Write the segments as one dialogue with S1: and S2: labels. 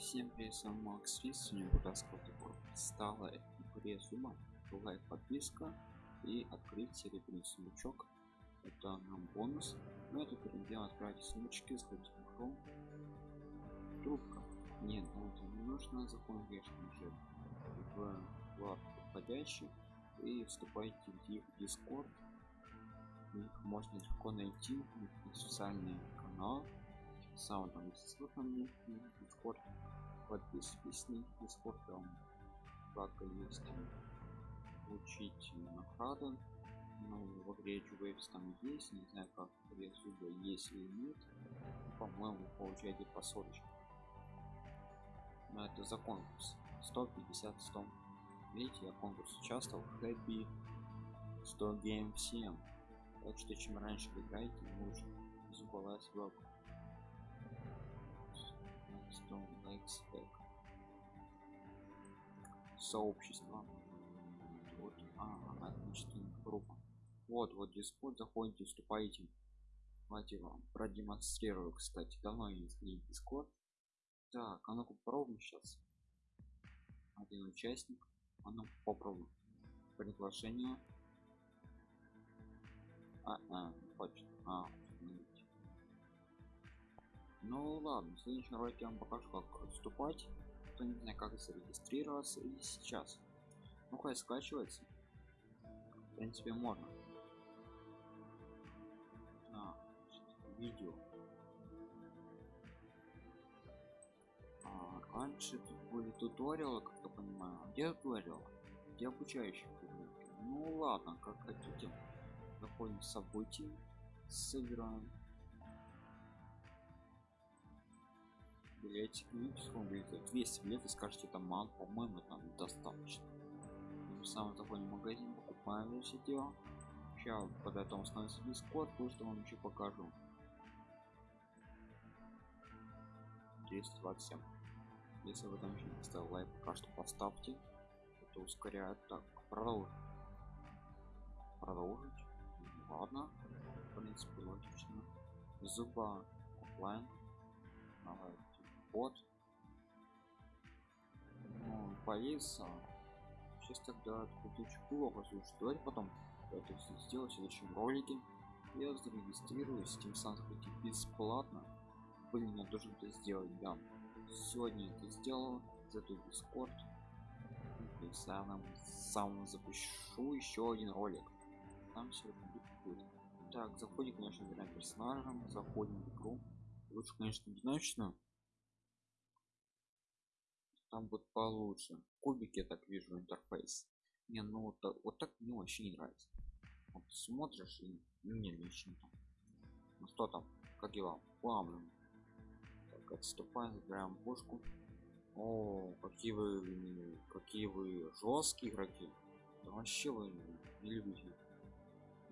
S1: Всем привет, с вами Макс Рис, сегодня буду рассказывать про стала игре Зума, лайк, подписка и открыть серебряный сундучок. Это нам бонус. Но это перед тем отправить сходить в игру. Трубка. Нет, ну это не нужно, закон конечно же в вкладку входящий и вступайте в Discord. Их можно легко найти, официальный канал сам там ссылка на дискорд подписывайтесь на дискорд там вкладка есть получить награды ну в игре Waves там есть не знаю как игре зуба есть или нет. По-моему получаете по соточке но это за конкурс. 150 100 видите я конкурс участвовал. Хэппи 100 гейм всем. Так что чем раньше вы играете лучше. Зубовая сборка Stone Lakes Back. Сообщество. Вот, а, отличная группа. Вот, вот Discord, заходите, вступаете. Давайте вам продемонстрирую, кстати. Давно я не сходил Discord. Так, а ну-ка попробуем сейчас. Один участник. А ну попробуем. Приглашение. А. А, ну ладно, в следующем ролике я вам покажу, как вступать. Кто не знает, как зарегистрироваться и сейчас. Ну хай скачивается. В принципе, можно. А, видео. А, раньше тут были туториалы, как я понимаю. Где туториалы? Где обучающие Ну ладно, как хотите. Заходим в события, собираем билетик ну сколько 200 билетов скажете там мало по-моему там достаточно. Тем самым в магазин покупаем все дело. Сейчас там становится дискорд что вам еще покажу. 227 если вы там еще не поставил лайк пока что поставьте. Это ускоряет так продолжить. Продолжить? Ладно. В принципе логично. Зуба оффлайн давай вот ну, повис сейчас тогда куточку слушай давайте потом это все сделать в следующем ролике я зарегистрируюсь тем самым хотите бесплатно. Блин я должен это сделать да сегодня это сделал зайду в дискорд и сам сам запущу еще один ролик. Там сегодня будет так заходим конечно выбираем персонажем заходим в игру. Лучше конечно одиночно там будет получше. Кубики я так вижу интерфейс. Не ну вот, так, вот так мне вообще не нравится. Вот смотришь и мне лично там. Ну что там как дела? Плавно. Так отступаем забираем пушку. О какие вы какие вы жесткие игроки. Да вообще вы не любите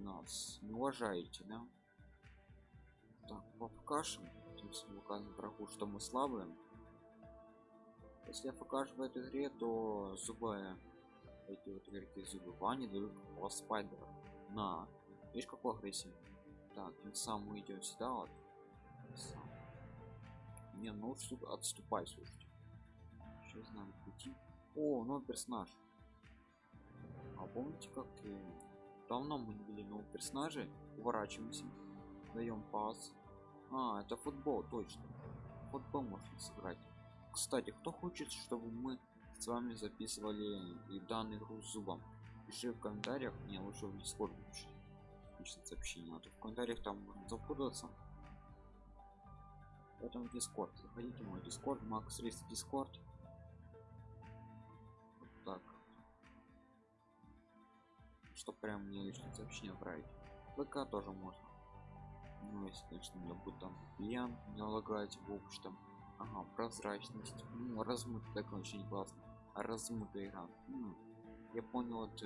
S1: нас не уважаете да? Так покажем тем самым врагу что мы слабые если я покажу в этой игре то зубы эти вот игроки зубы вани дают спайдера. На. Видишь какой агрессии? Так тем самым мы идем сюда вот. Не ну что отступай слушайте. Сейчас надо пути. О новый персонаж. А помните как давно мы не видели нового персонажа? Уворачиваемся даем пас. А это футбол точно. Футбол можно сыграть кстати кто хочет чтобы мы с вами записывали и данный игру зубом? Пиши в комментариях мне лучше в дискорд пишет сообщение а то в комментариях там можно запутаться поэтому дискорд заходите в мой дискорд макс рис дискорд вот так. Что прям мне личное сообщение отправить. Вк тоже можно. Ну если конечно у меня будет там клиент не лагать в общем ага, прозрачность. Ну, размыт так очень классно размытая игра. Ну, я понял вот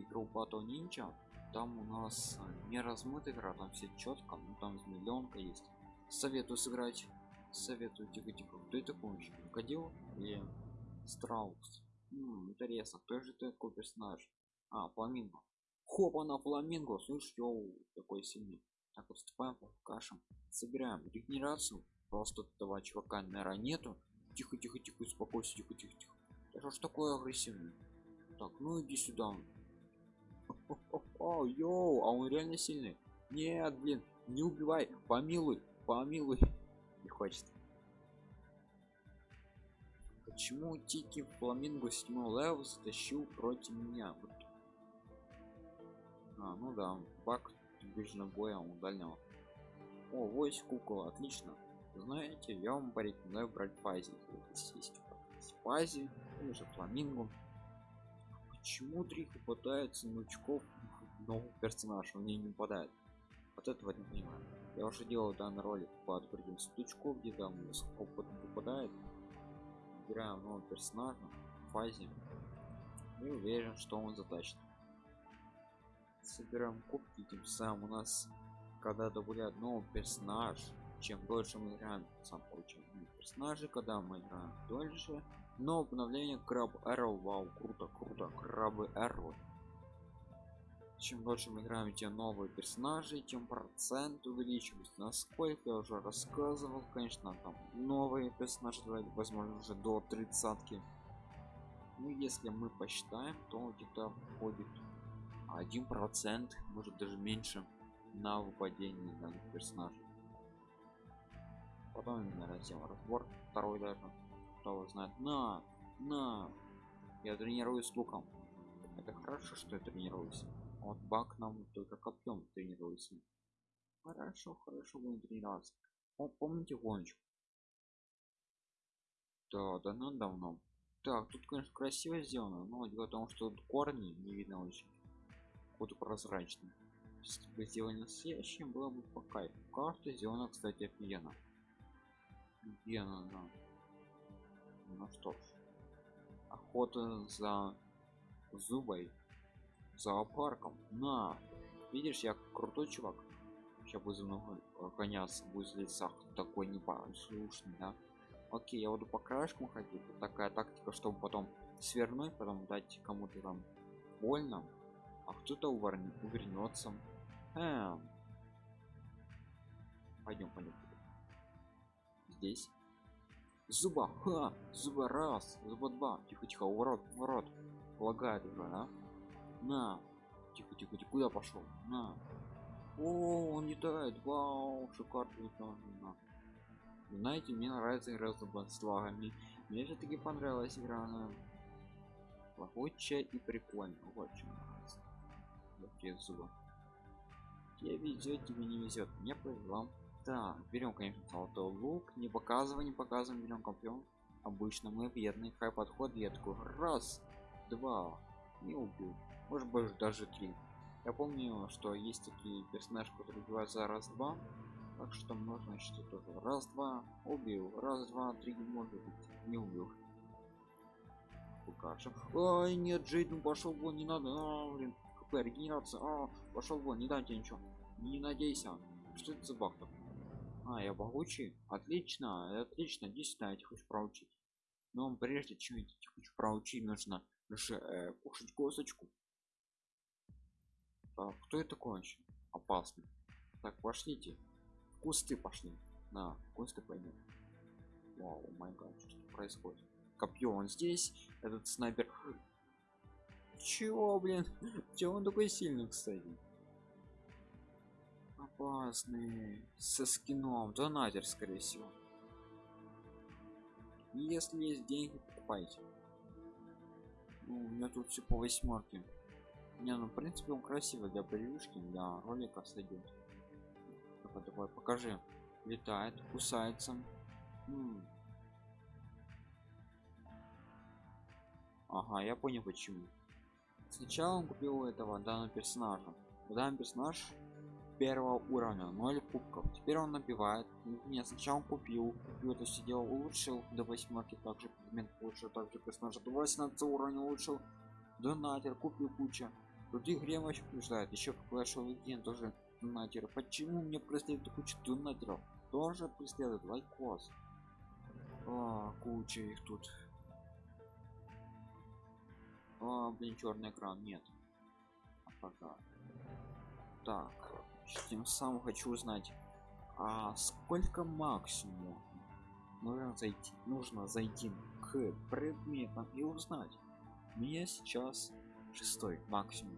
S1: игру Battle Ninja. Там у нас э, не размытая игра там все четко ну там миллионка есть. Советую сыграть. Советую тихо тихо кто это еще крокодил или страус. Ну, интересно кто же такой персонаж? А фламинго. Хопа на фламинго. Слышь йоу такой сильный так вот вступаем по кашам собираем регенерацию просто этого чувака наверное нету тихо, тихо, тихо, успокойся, тихо, тихо, тихо. Да что ж такое агрессивный? Так, ну иди сюда. О, йоу, а он реально сильный. Нет, блин, не убивай, помилуй, помилуй. Не хочет. Почему Тики Фламинго 7 левел затащил против меня? А, ну да, баг ближнего боя у дальнего. О, войс кукол, отлично. Знаете, я вам порекомендую брать фази. Есть фази, или же фламинго. Почему Дриху попадается новичков новый персонаж, он мне не попадает? Вот этого не понимаю. Я уже делал данный ролик по открытию стучков, где там опыт попадает. Выбираем нового персонажа в фазе. И уверен, что он затащит. Собираем кубки, тем самым у нас, когда добавляют новый персонаж, чем дольше мы играем, сам получаем персонажи, когда мы играем дольше. Но обновление краб Arrow, вау, круто, круто, крабы Arrow. Чем дольше мы играем, тем новые персонажи, тем процент увеличивается. Насколько я уже рассказывал, конечно, там новые персонажи, возможно, уже до тридцатки. Ну, если мы посчитаем, то где-то входит один процент, может даже меньше, на выпадение данных персонажей. Потом именно раздел разбор второй даже кто знает. На на я тренируюсь луком это хорошо что я тренируюсь. Вот бак нам только копьем тренируется. Хорошо хорошо будем тренироваться. О, помните гоночку? Да да ну давно. Так тут конечно красиво сделано но дело в том что корни не видно очень вот прозрачный. Если бы сделали настоящим было бы по кайфу. Карта сделана кстати офигенно. Где она ну что ж. Охота за зубой зоопарком на! Видишь я крутой чувак. Сейчас буду много гоняться будет лесах такой непослушный да. Окей я буду по краешкам ходить. Такая тактика чтобы потом свернуть потом дать кому-то там больно а кто-то увернется эм. пойдем пойдем здесь. Зуба. Ха! Зуба. Раз. Зуба два. Тихо тихо. Ворот ворот лагает уже да? На. Тихо тихо тихо. Куда пошел на. О он летает. Вау шикарно на. знаете мне нравится игра с слагами мне же таки понравилась игра. Она лагучая и прикольно. Очень нравится такие зубы. Тебе везет тебе не везет мне повезло так берем конечно золотой лук. Не показывай не показываем берем копьем обычно мы бедный хай подход такой раз два не убил. Может быть даже три. Я помню что есть такие персонажи которые убивают за раз два так что можно считать тоже раз два убил раз два три может быть не убил. Покажем ой нет джейден пошел вон не надо а, блин хп регенерация а, пошел вон не дайте ничего. Не надейся. Что это за баг такой? А я могучий отлично отлично. Действительно я хочу проучить. Но прежде чем я хочу проучить нужно же э, кушать косточку так, кто это вообще? Опасный. Так пошлите. В кусты пошли. На кусты пойдем вау май что происходит. Копье он здесь. Этот снайпер чего блин? Чего он такой сильный кстати? Опасный. Со скином. Донатер скорее всего. Если есть деньги покупайте. Ну, у меня тут все по восьмерке не ну в принципе он красивый для превьюшки для ролика сойдет давай давай покажи. Летает кусается. М -м. ага я понял почему сначала он купил этого данного персонажа. Данный персонаж первого уровня 0 кубков. Теперь он набивает. Не сначала купил купил это все дело улучшил до восьмерки также предмет улучшил также персонажа до 18 уровня улучшил. Донатер купил куча других игре вообще побеждает. Еще в Clash of Legends тоже донатер. Почему мне преследует куча донатеров? Тоже преследует лайкос. А, куча их тут а, блин черный экран нет. А пока. Так тем самым хочу узнать а сколько максимум нужно зайти нужно зайти к предметам и узнать? У меня сейчас шестой максимум.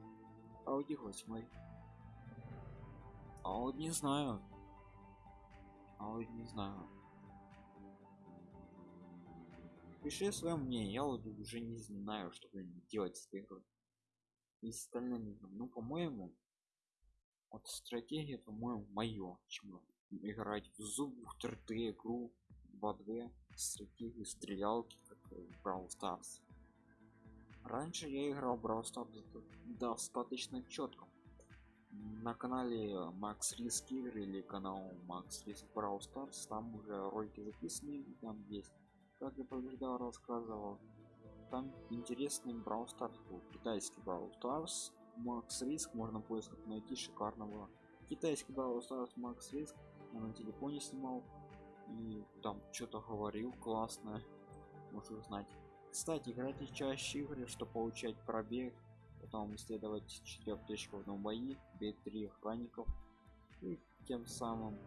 S1: А у них восьмой. А вот не знаю. А вот не знаю пиши свое мнение я вот уже не знаю что делать с этой и с остальными ну по-моему вот стратегия по-моему мое чем играть в зуб в 3D игру 2D стратегию стрелялки как в Brawl Stars. Раньше я играл в Brawl Stars достаточно четко на канале Max Risk или канал Max Risk Brawl там уже ролики записаны там есть как я побеждал рассказывал. Там интересный Brawl Stars был китайский Brawl Stars Max Risk можно в поисках найти шикарного китайский Brawl Stars Max Risk я на телефоне снимал и там что-то говорил классно можно узнать. Кстати играйте чаще игры чтобы получать пробег потом исследовать 4 точек в одном бои бить 3 охранников и тем самым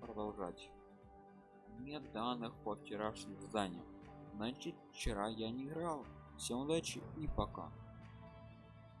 S1: продолжать нет данных по вчерашним заданиям. Значит вчера я не играл. Всем удачи и пока